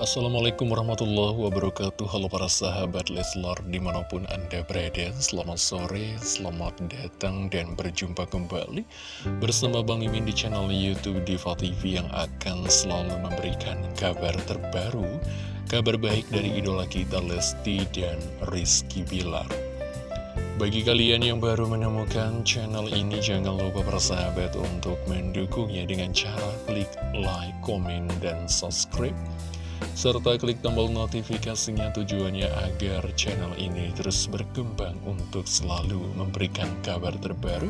Assalamualaikum warahmatullahi wabarakatuh. Halo para sahabat Leslar di mana pun anda berada Selamat sore, selamat datang dan berjumpa kembali Bersama Bang Mimin di channel Youtube Diva TV Yang akan selalu memberikan kabar terbaru Kabar baik dari idola kita Lesti dan Rizky Bilar. Bagi kalian yang baru menemukan channel ini, jangan lupa persahabat untuk mendukungnya dengan cara klik like, komen, dan subscribe serta klik tombol notifikasinya tujuannya agar channel ini terus berkembang untuk selalu memberikan kabar terbaru,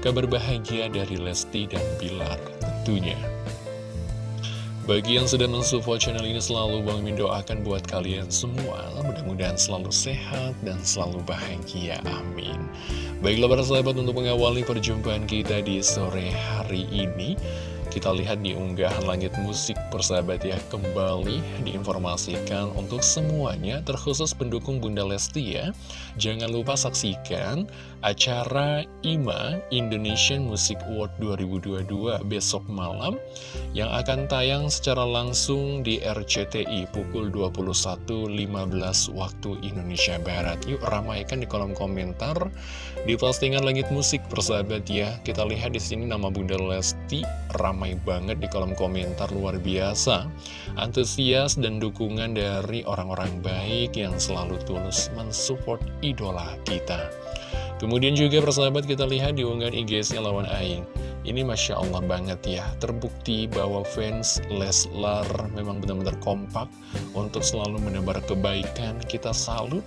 kabar bahagia dari Lesti dan Bilar tentunya. Bagi yang sedang mensupport channel ini selalu Bang Min doakan buat kalian semua Mudah-mudahan selalu sehat dan selalu bahagia, amin Baiklah para sahabat untuk mengawali perjumpaan kita di sore hari ini kita lihat di unggahan langit musik persahabat ya Kembali diinformasikan untuk semuanya Terkhusus pendukung Bunda Lesti ya. Jangan lupa saksikan acara IMA Indonesian Music Award 2022 besok malam Yang akan tayang secara langsung di RCTI pukul 21.15 waktu Indonesia Barat. Yuk ramaikan di kolom komentar Di postingan langit musik persahabat ya. Kita lihat di sini nama Bunda Lesti ramai ramai banget di kolom komentar luar biasa. Antusias dan dukungan dari orang-orang baik yang selalu tulus mensupport idola kita. Kemudian juga persahabat kita lihat di unggahan IG-nya lawan Aing. Ini Masya Allah banget ya. Terbukti bahwa fans Leslar memang benar-benar kompak Untuk selalu menebar kebaikan. Kita salut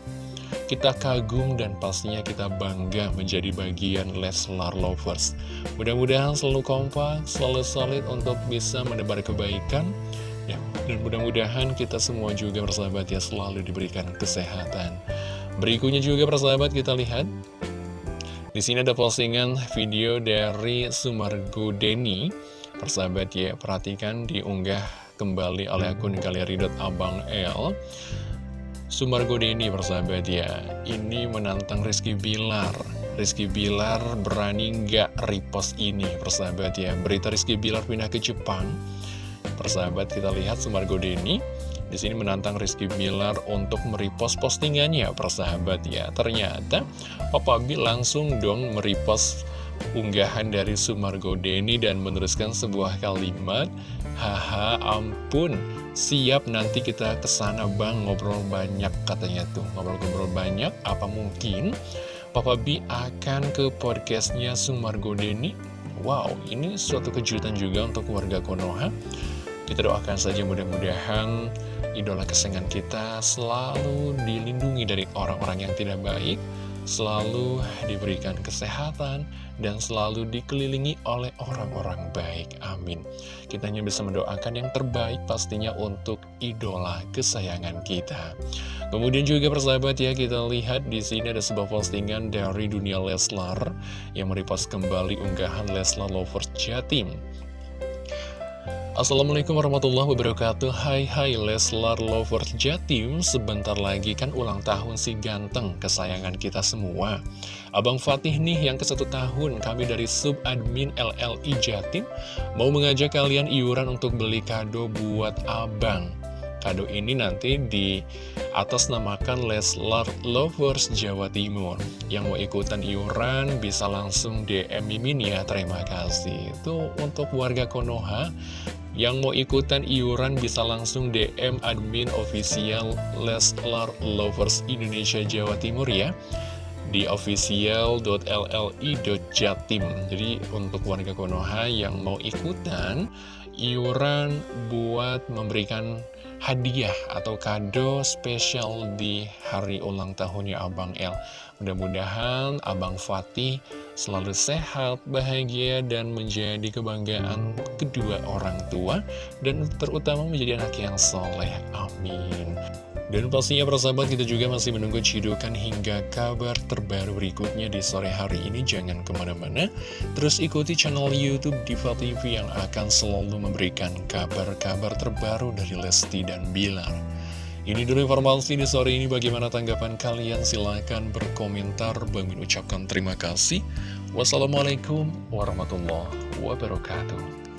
kita kagum dan pastinya kita bangga menjadi bagian Leslar Lovers. Mudah-mudahan selalu kompak, selalu solid untuk bisa menebar kebaikan. Ya, dan mudah-mudahan kita semua juga bersahabat ya selalu diberikan kesehatan. Berikutnya juga persahabat kita lihat di sini ada postingan video dari Sumargo Deni. Persahabat ya, perhatikan diunggah kembali oleh akun Galeri Abang L. Sumargo Deni persahabat ya. Ini menantang Rizky Bilar. Rizky Bilar berani nggak repost ini persahabat ya? Berita Rizky Bilar pindah ke Jepang. Persahabat kita lihat Sumargo Deni di sini menantang Rizky Bilar untuk merepost postingannya persahabat ya. Ternyata Papa B langsung dong merepost unggahan dari Sumargo Deni dan meneruskan sebuah kalimat Haha ampun Siap nanti kita ke sana bang ngobrol banyak katanya tuh. Ngobrol-ngobrol banyak apa mungkin Papa B akan ke podcastnya Sumargo Deni Wow ini suatu kejutan juga untuk warga Konoha. Kita doakan saja mudah-mudahan idola kesenangan kita selalu dilindungi dari orang-orang yang tidak baik selalu diberikan kesehatan, dan selalu dikelilingi oleh orang-orang baik. Amin. Kita hanya bisa mendoakan yang terbaik pastinya untuk idola kesayangan kita. Kemudian juga persahabat ya, kita lihat di sini ada sebuah postingan dari dunia Leslar yang merepost kembali unggahan Leslar Lovers Jatim. Assalamualaikum warahmatullahi wabarakatuh. Hai hai Leslar Lovers Jatim Sebentar lagi kan ulang tahun si ganteng kesayangan kita semua. Abang Fatih nih yang ke satu tahun Kami dari sub admin LLI Jatim Mau mengajak kalian iuran untuk beli kado buat abang. Kado ini nanti di atas namakan Leslar Lovers Jawa Timur. Yang mau ikutan iuran bisa langsung DM Mimin ya, terima kasih. Itu untuk warga Konoha Yang mau ikutan iuran bisa langsung DM admin official Leslar Lovers Indonesia Jawa Timur ya di official.lli.jatim Jadi untuk warga Konoha yang mau ikutan iuran buat memberikan hadiah atau kado spesial di hari ulang tahunnya Abang El. Mudah-mudahan Abang Fatih selalu sehat, bahagia, dan menjadi kebanggaan kedua orang tua, dan terutama menjadi anak yang soleh. Amin. Dan pastinya persahabat kita juga masih menunggu cidukan hingga kabar terbaru berikutnya di sore hari ini. Jangan ke mana-mana. Terus ikuti channel Youtube Diva TV yang akan selalu memberikan kabar-kabar terbaru dari Lesti dan Bilar. Ini dulu informasi di sore ini. Bagaimana tanggapan kalian? Silahkan berkomentar. Bang ucapkan terima kasih. Wassalamualaikum warahmatullahi wabarakatuh